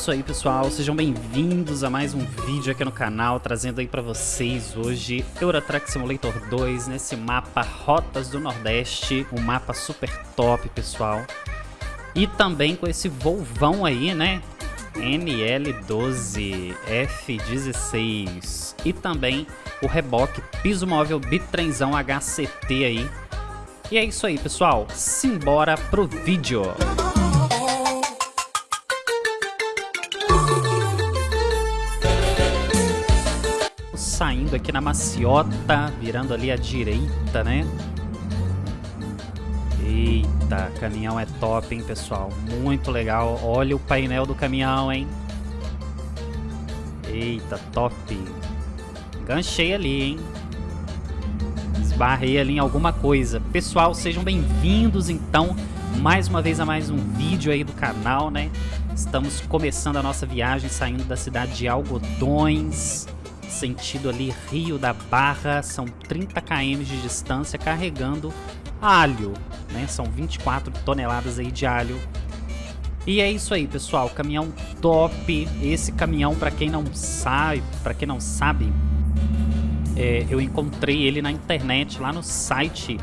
isso aí, pessoal. Sejam bem-vindos a mais um vídeo aqui no canal, trazendo aí pra vocês hoje Eurotrack Simulator 2, nesse mapa Rotas do Nordeste, um mapa super top, pessoal. E também com esse Volvão aí, né? NL12 F16 e também o reboque piso móvel bitrenzão HCT aí. E é isso aí, pessoal. Simbora pro vídeo. Saindo aqui na maciota, virando ali à direita, né? Eita, caminhão é top, hein, pessoal? Muito legal. Olha o painel do caminhão, hein? Eita, top. Ganchei ali, hein? Esbarrei ali em alguma coisa. Pessoal, sejam bem-vindos, então, mais uma vez a mais um vídeo aí do canal, né? Estamos começando a nossa viagem, saindo da cidade de Algodões, sentido ali Rio da Barra. São 30 km de distância, carregando alho, né? São 24 toneladas aí de alho. E é isso aí, pessoal, caminhão top. Esse caminhão, para quem não sabe, para quem não sabe, é, eu encontrei ele na internet, lá no site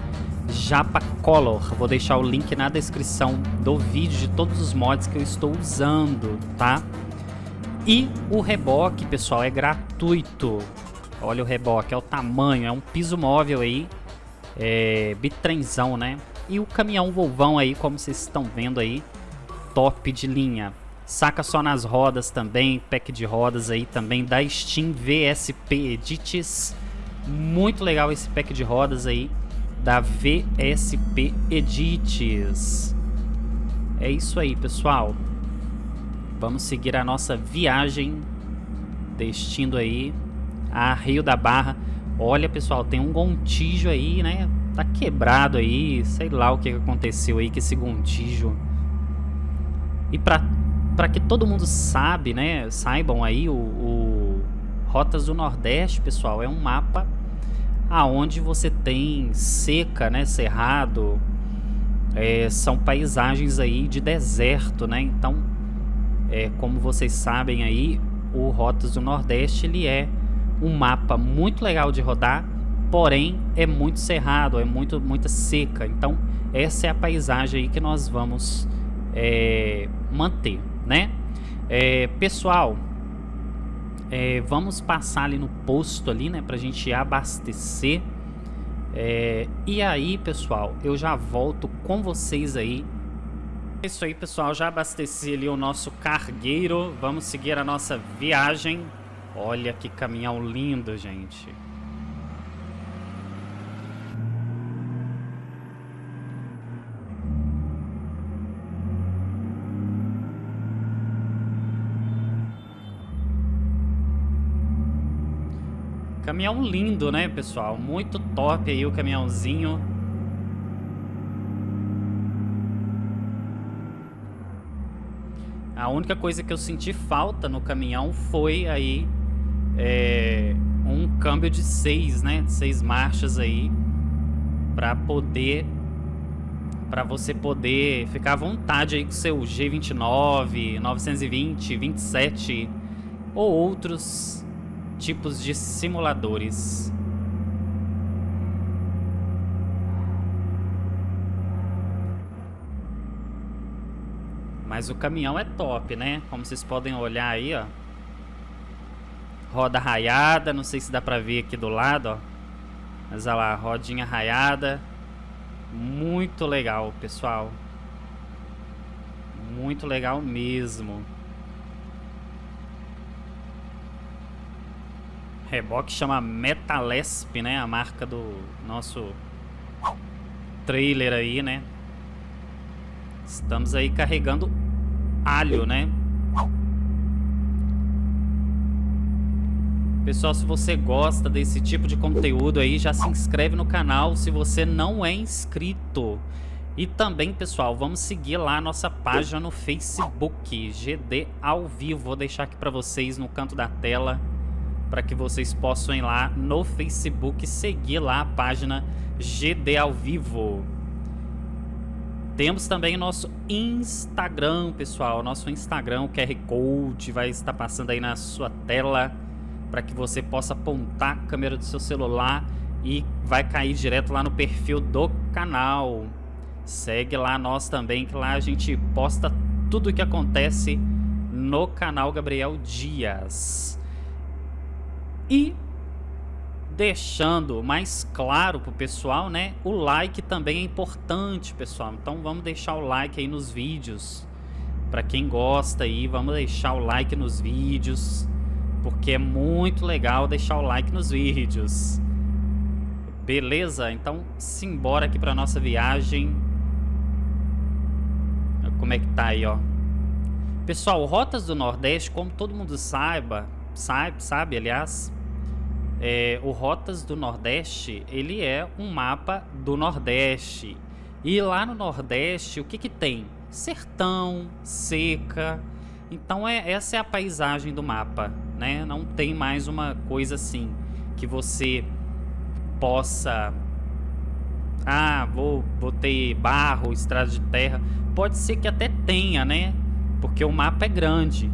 Japa Color. Vou deixar o link na descrição do vídeo de todos os mods que eu estou usando, tá? E o reboque, pessoal, é gratuito. Olha o reboque, é o tamanho, é um piso móvel aí, é, bitrenzão, né? E o caminhão Volvão aí, como vocês estão vendo aí, top de linha. Saca só nas rodas também, pack de rodas aí também da Steam VSP Edits. Muito legal esse pack de rodas aí da VSP Edits. É isso aí, pessoal. Vamos seguir a nossa viagem, destino aí a Rio da Barra. Olha, pessoal, tem um gontijo aí, né? Tá quebrado aí, sei lá o que aconteceu aí com esse gontijo. E pra, pra que todo mundo sabe, né, saibam aí, o, o Rotas do Nordeste, pessoal, é um mapa aonde você tem seca, né, cerrado, é, são paisagens aí de deserto, né, então, é, como vocês sabem aí, o Rotas do Nordeste, ele é um mapa muito legal de rodar, porém é muito cerrado, é muito muita seca. Então essa é a paisagem aí que nós vamos é, manter, né? É, pessoal, é, vamos passar ali no posto ali, né, pra gente abastecer. É, e aí, pessoal, eu já volto com vocês aí. É isso aí, pessoal, já abasteci ali o nosso cargueiro. Vamos seguir a nossa viagem Olha que caminhão lindo, gente. Caminhão lindo, né, pessoal? Muito top aí o caminhãozinho. A única coisa que eu senti falta no caminhão foi aí é, um câmbio de seis, né? Seis marchas aí para poder para você poder ficar à vontade aí com seu G29, 920, 27 ou outros tipos de simuladores. Mas o caminhão é top, né? Como vocês podem olhar aí, ó. Roda raiada, não sei se dá pra ver aqui do lado, ó. Mas olha lá, rodinha raiada. Muito legal, pessoal. Muito legal mesmo. Reboque chama Metalesp, né? A marca do nosso trailer aí, né? Estamos aí carregando alho, né? Pessoal, se você gosta desse tipo de conteúdo aí, já se inscreve no canal se você não é inscrito. E também, pessoal, vamos seguir lá a nossa página no Facebook, GD ao vivo. Vou deixar aqui para vocês no canto da tela, para que vocês possam ir lá no Facebook seguir lá a página GD ao vivo. Temos também nosso Instagram, pessoal. Nosso Instagram, o QR Code vai estar passando aí na sua tela para que você possa apontar a câmera do seu celular e vai cair direto lá no perfil do canal. Segue lá nós também, que lá a gente posta tudo o que acontece no canal Gabriel Dias. E deixando mais claro pro pessoal, né? O like também é importante, pessoal. Então vamos deixar o like aí nos vídeos. Para quem gosta aí, vamos deixar o like nos vídeos, porque é muito legal deixar o like nos vídeos. Beleza? Então simbora aqui para nossa viagem. Como é que tá aí, ó? Pessoal, Rotas do Nordeste, como todo mundo saiba, sabe, sabe aliás, é, o Rotas do Nordeste, ele é um mapa do Nordeste. E lá no Nordeste, o que que tem? Sertão, seca. Então é, essa é a paisagem do mapa, né? Não tem mais uma coisa assim que você possa ah, vou, vou ter barro, estrada de terra. Pode ser que até tenha, né? porque o mapa é grande.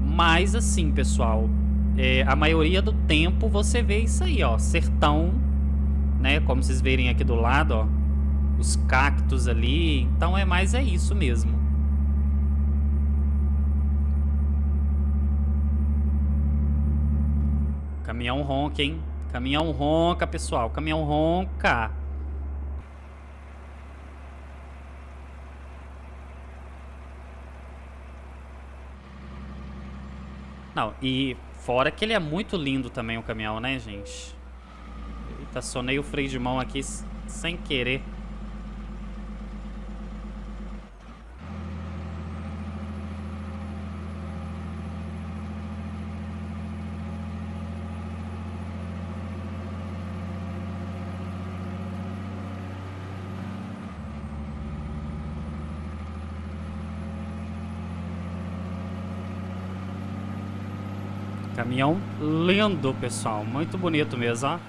Mas assim, pessoal, é, a maioria do tempo você vê isso aí, ó, sertão, né? Como vocês verem aqui do lado, ó, os cactos ali. Então é mais é isso mesmo. Caminhão ronca, hein? Caminhão ronca, pessoal. Caminhão ronca. Não, e fora que ele é muito lindo também o caminhão, né, gente? Eita, sonei o freio de mão aqui sem querer. Caminhão lindo, pessoal. Muito bonito mesmo, ó.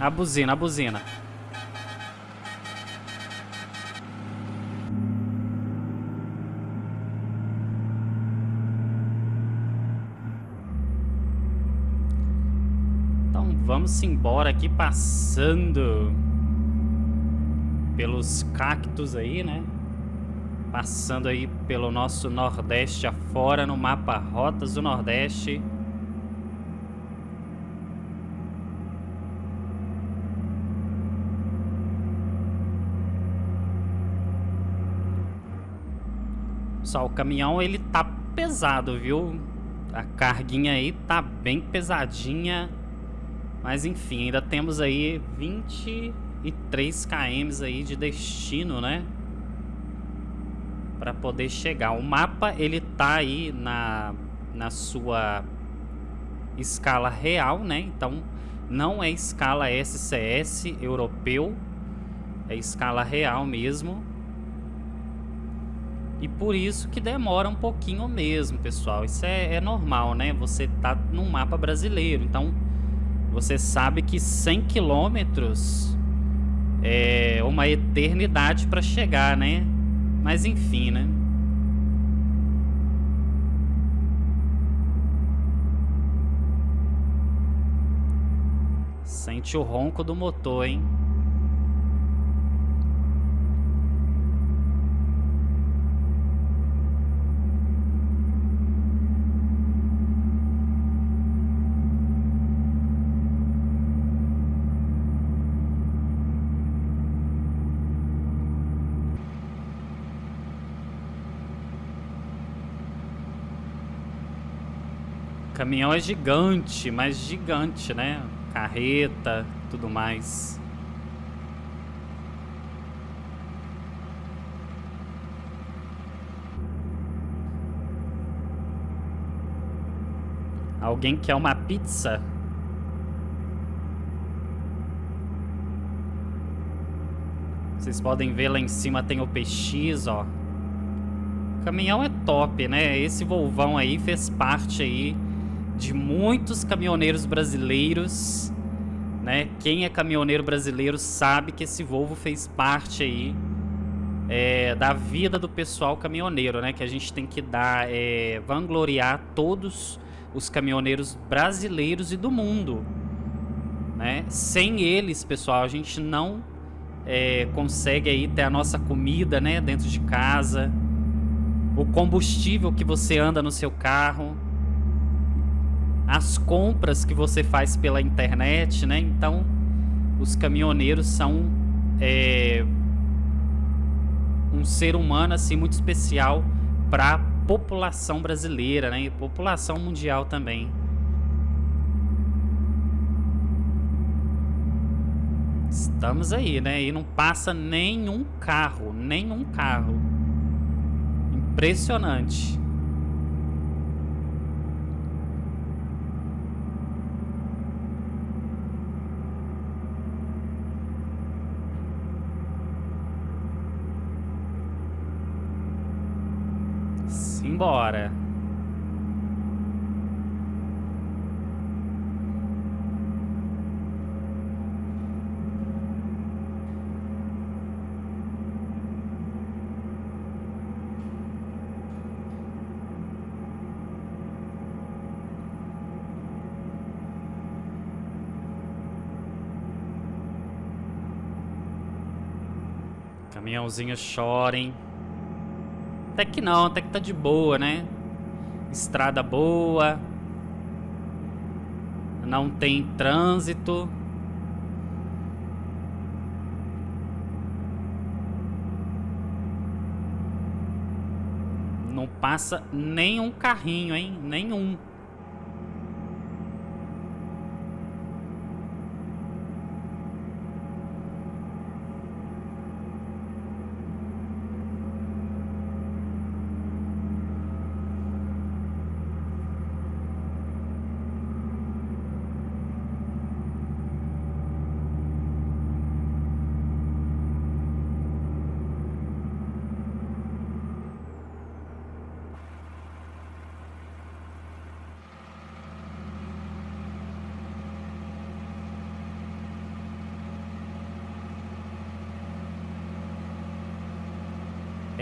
A buzina, a buzina. Então vamos embora aqui passando pelos cactos aí, né? Passando aí pelo nosso Nordeste afora no mapa Rotas do Nordeste. Só o caminhão ele tá pesado, viu? A carguinha aí tá bem pesadinha. Mas enfim, ainda temos aí 23 km aí de destino, né? Para poder chegar. O mapa ele tá aí na, na sua escala real, né? Então não é escala SCS europeu, é escala real mesmo. E por isso que demora um pouquinho mesmo, pessoal. Isso é, é normal, né? Você tá num mapa brasileiro, então você sabe que 100 quilômetros é uma eternidade para chegar, né? Mas enfim, né? Sente o ronco do motor, hein? Caminhão é gigante, mas gigante, né? Carreta, tudo mais. Alguém quer uma pizza? Vocês podem ver lá em cima tem o PX, ó. O caminhão é top, né? Esse Volvão aí fez parte aí de muitos caminhoneiros brasileiros, né? Quem é caminhoneiro brasileiro sabe que esse Volvo fez parte aí é, da vida do pessoal caminhoneiro, né? Que a gente tem que dar, é, vangloriar todos os caminhoneiros brasileiros e do mundo, né? Sem eles, pessoal, a gente não é, consegue aí ter a nossa comida, né? Dentro de casa, o combustível que você anda no seu carro, as compras que você faz pela internet, né? Então, os caminhoneiros são é, um ser humano assim muito especial para a população brasileira, né? E população mundial também. Estamos aí, né? E não passa nenhum carro, nenhum carro. Impressionante. Simbora. Caminhãozinho chorem. Até que não, até que tá de boa, né? Estrada boa. Não tem trânsito. Não passa nenhum carrinho, hein? Nenhum.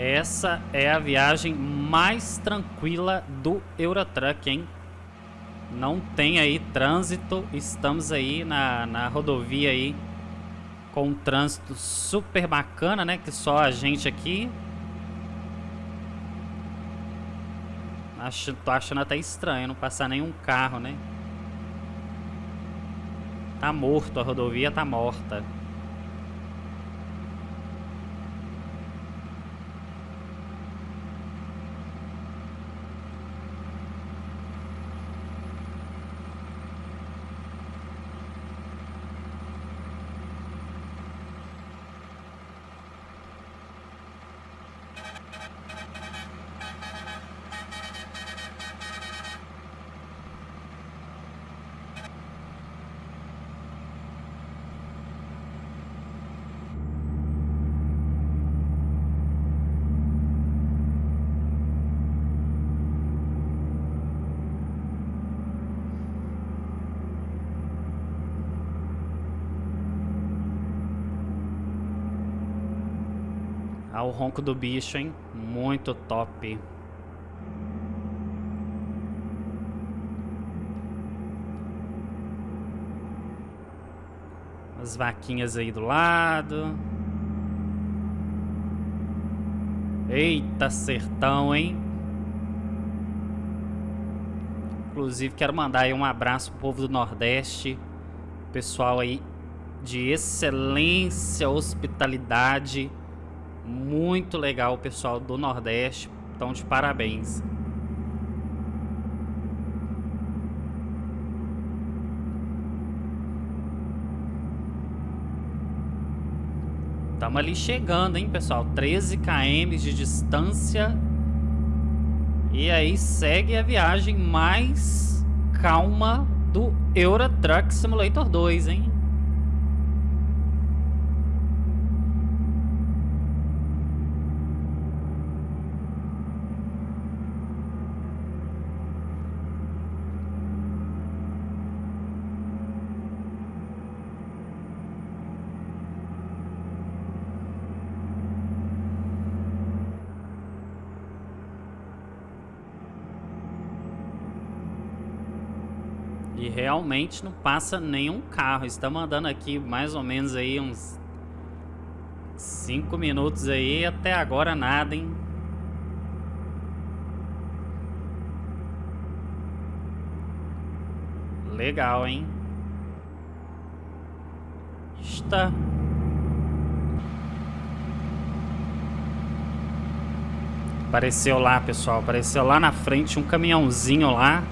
Essa é a viagem mais tranquila do Eurotruck, hein? Não tem aí trânsito, estamos aí na, na rodovia aí com um trânsito super bacana, né? Que só a gente aqui. Acho, tô achando até estranho não passar nenhum carro, né? Tá morto, a rodovia tá morta. Thank you. O ronco do bicho, hein? Muito top. As vaquinhas aí do lado. Eita, sertão, hein? Inclusive, quero mandar aí um abraço pro povo do Nordeste. Pessoal aí de excelência, hospitalidade. Muito legal o pessoal do Nordeste. Então, de parabéns. Estamos ali chegando, hein, pessoal? 13 km de distância. E aí segue a viagem mais calma do Euro Truck Simulator 2, hein? Realmente não passa nenhum carro. Estamos andando aqui mais ou menos aí uns 5 minutos aí. Até agora nada, hein? Legal, hein? Está. Apareceu lá, pessoal. Apareceu lá na frente um caminhãozinho lá.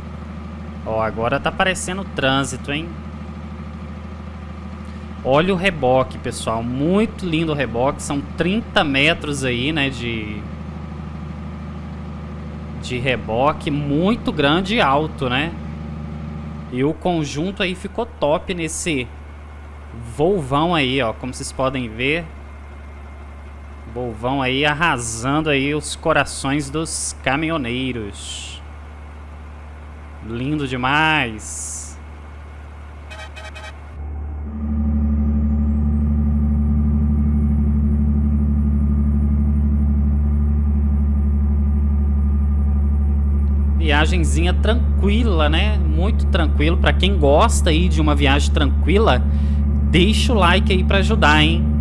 Ó, agora tá aparecendo trânsito, hein? Olha o reboque, pessoal. Muito lindo o reboque. São 30 metros aí, né, de... De reboque. Muito grande e alto, né? E o conjunto aí ficou top nesse Volvão aí, ó. Como vocês podem ver. Volvão aí arrasando aí os corações dos caminhoneiros. Lindo demais. Viagenzinha tranquila, né? Muito tranquilo. Para quem gosta aí de uma viagem tranquila, deixa o like aí para ajudar, hein?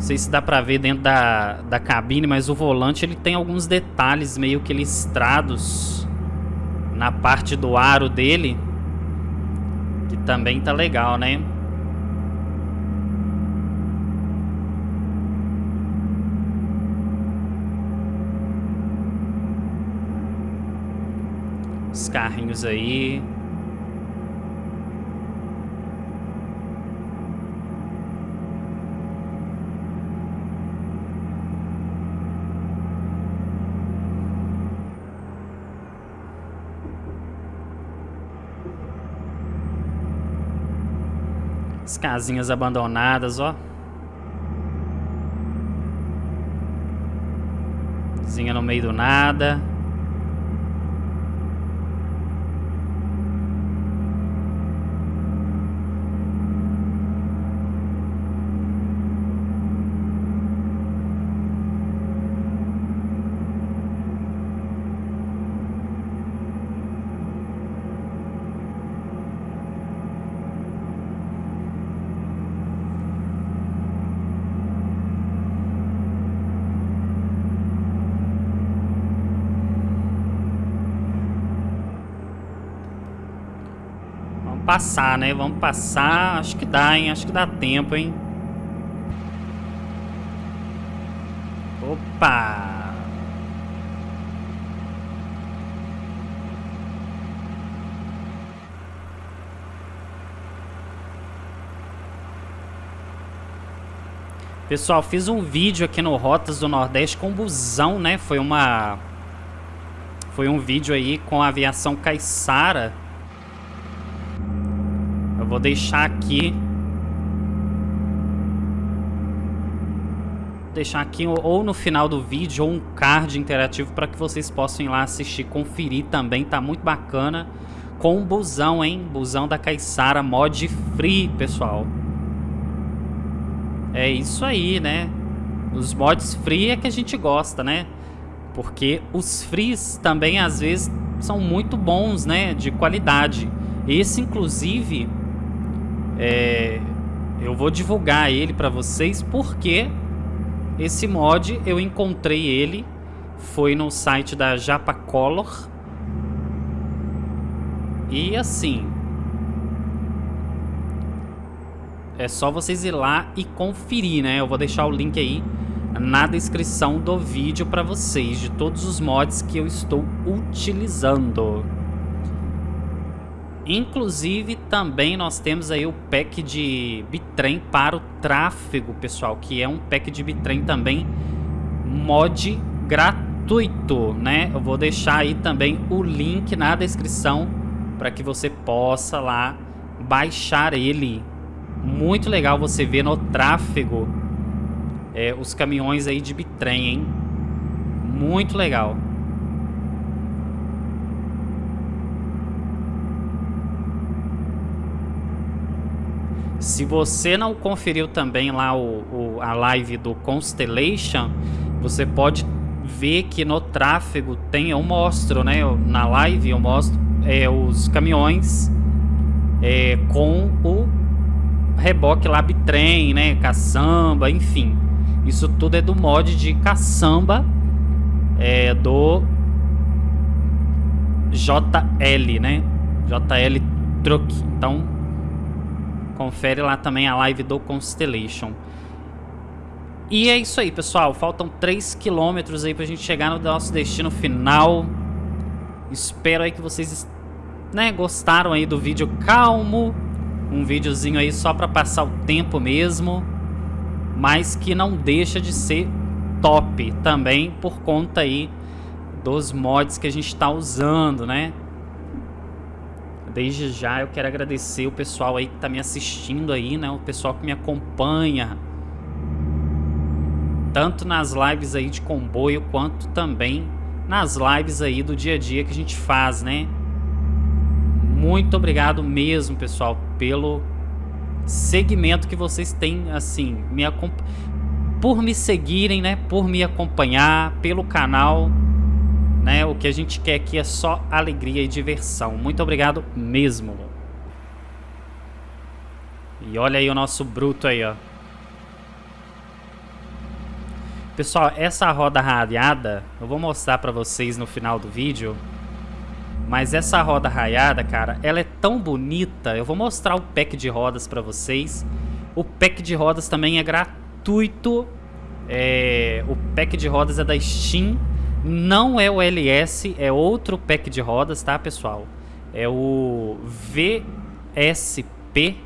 Não sei se dá pra ver dentro da, da cabine, mas o volante ele tem alguns detalhes meio que listrados na parte do aro dele. Que também tá legal, né? Os carrinhos aí. Casinhas abandonadas, ó. Zinha no meio do nada. Passar, né? Vamos passar. Acho que dá, hein? Acho que dá tempo, hein? Opa! Pessoal, fiz um vídeo aqui no Rotas do Nordeste com busão, né? Foi uma... Foi um vídeo aí com a aviação Caissara vou deixar aqui. Deixar aqui ou no final do vídeo ou um card interativo para que vocês possam ir lá assistir, conferir também, tá muito bacana. Com o busão, hein? Busão da Caissara mod free, pessoal. É isso aí, né? Os mods free é que a gente gosta, né? Porque os frees também às vezes são muito bons, né? De qualidade. Esse, inclusive, é, eu vou divulgar ele para vocês porque esse mod eu encontrei ele foi no site da Japacolor e assim é só vocês ir lá e conferir, né? Eu vou deixar o link aí na descrição do vídeo para vocês de todos os mods que eu estou utilizando. Inclusive, também nós temos aí o pack de bitrem para o tráfego, pessoal, que é um pack de bitrem também mod gratuito, né? Eu vou deixar aí também o link na descrição para que você possa lá baixar ele. Muito legal você ver no tráfego é, os caminhões aí de bitrem, hein? Muito legal. Se você não conferiu também lá o, o, a live do Constellation, você pode ver que no tráfego tem, eu mostro, né? Na live eu mostro é, os caminhões é, com o reboque lá bitrem, né? Caçamba, enfim. Isso tudo é do mod de caçamba é, do JL, né? JL Truck. Então, confere lá também a live do Constellation. E é isso aí, pessoal. Faltam 3 quilômetros aí pra gente chegar no nosso destino final. Espero aí que vocês né, gostaram aí do vídeo calmo. Um videozinho aí só pra passar o tempo mesmo. Mas que não deixa de ser top também por conta aí dos mods que a gente está usando, né? Desde já eu quero agradecer o pessoal aí que está me assistindo aí, né? O pessoal que me acompanha. Tanto nas lives aí de comboio, quanto também nas lives aí do dia a dia que a gente faz, né? Muito obrigado mesmo, pessoal, pelo segmento que vocês têm, assim, me por me seguirem, né? Por me acompanhar, pelo canal né? O que a gente quer aqui é só alegria e diversão. Muito obrigado mesmo. E olha aí o nosso bruto aí, ó. Pessoal, essa roda raiada, eu vou mostrar pra vocês no final do vídeo. Mas essa roda raiada, cara, ela é tão bonita. Eu vou mostrar o pack de rodas pra vocês. O pack de rodas também é gratuito. É, o pack de rodas é da Steam. Não é o LS, é outro pack de rodas, tá, pessoal? É o VSP.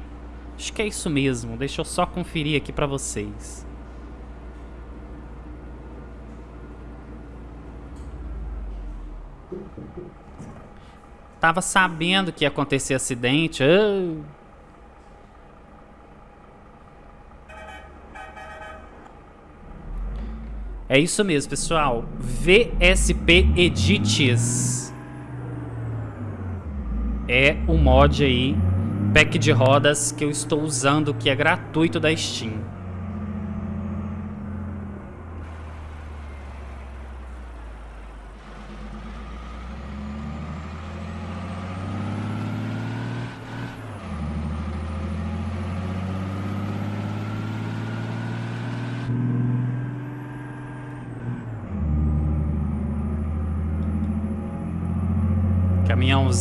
Acho que é isso mesmo. Deixa eu só conferir aqui pra vocês. Tava sabendo que ia acontecer acidente. Oh. É isso mesmo, pessoal. VSP Edits. É o mod aí, pack de rodas que eu estou usando, que é gratuito da Steam.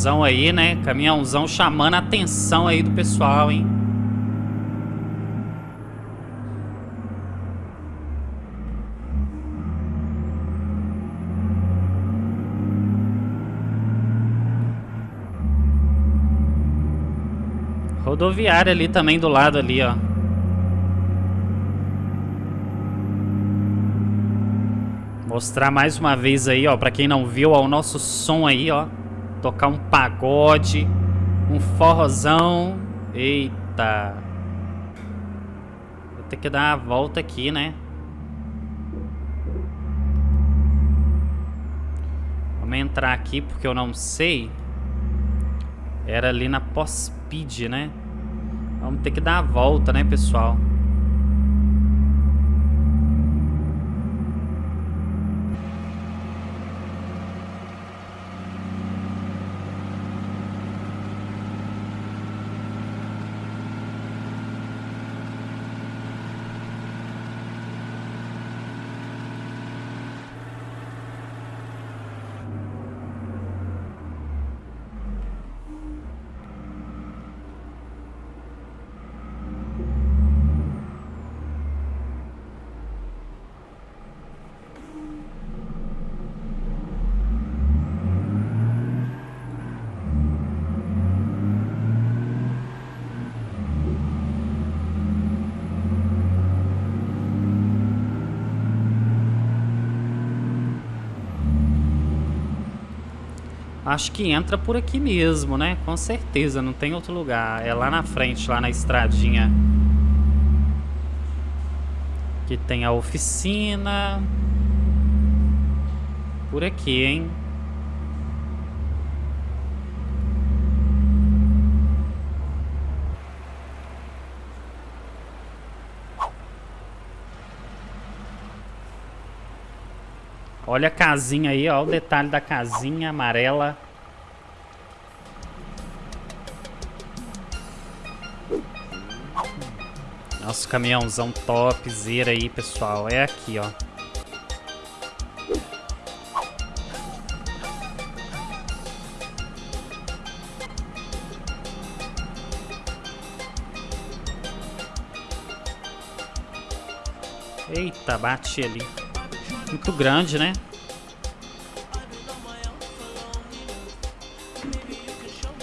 Caminhãozão aí, né? Caminhãozão chamando a atenção aí do pessoal, hein? Rodoviária ali também do lado ali, ó. Mostrar mais uma vez aí, ó, pra quem não viu, ó, o nosso som aí, ó tocar um pagode, um forrozão. Eita. Vou ter que dar uma volta aqui, né? Vamos entrar aqui porque eu não sei. Era ali na pós-speed, né? Vamos ter que dar a volta, né, pessoal? acho que entra por aqui mesmo, né? Com certeza, não tem outro lugar. É lá na frente, lá na estradinha. Que tem a oficina. Por aqui, hein? Olha a casinha aí, ó, o detalhe da casinha amarela. Nosso caminhãozão topzera aí, pessoal. É aqui, ó. Eita, bate ali. Muito grande, né?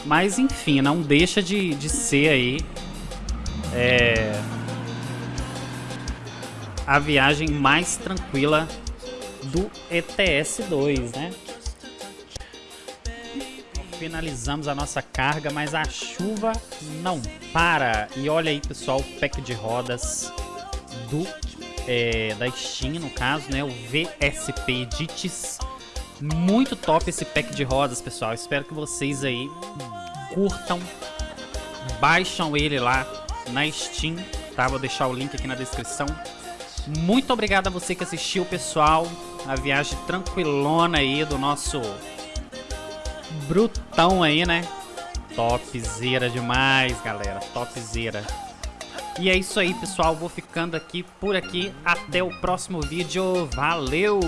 Mas enfim, não deixa de, de ser aí é, a viagem mais tranquila do ETS2, né? Finalizamos a nossa carga, mas a chuva não para. E olha aí, pessoal, o pack de rodas do é, da Steam, no caso, né? O VSP Dites. Muito top esse pack de rodas, pessoal. Espero que vocês aí curtam. Baixam ele lá na Steam, tá? Vou deixar o link aqui na descrição. Muito obrigado a você que assistiu, pessoal. A viagem tranquilona aí do nosso brutão aí, né? Topzera demais, galera. Topzera. E é isso aí, pessoal. Vou ficando aqui por aqui. Até o próximo vídeo. Valeu!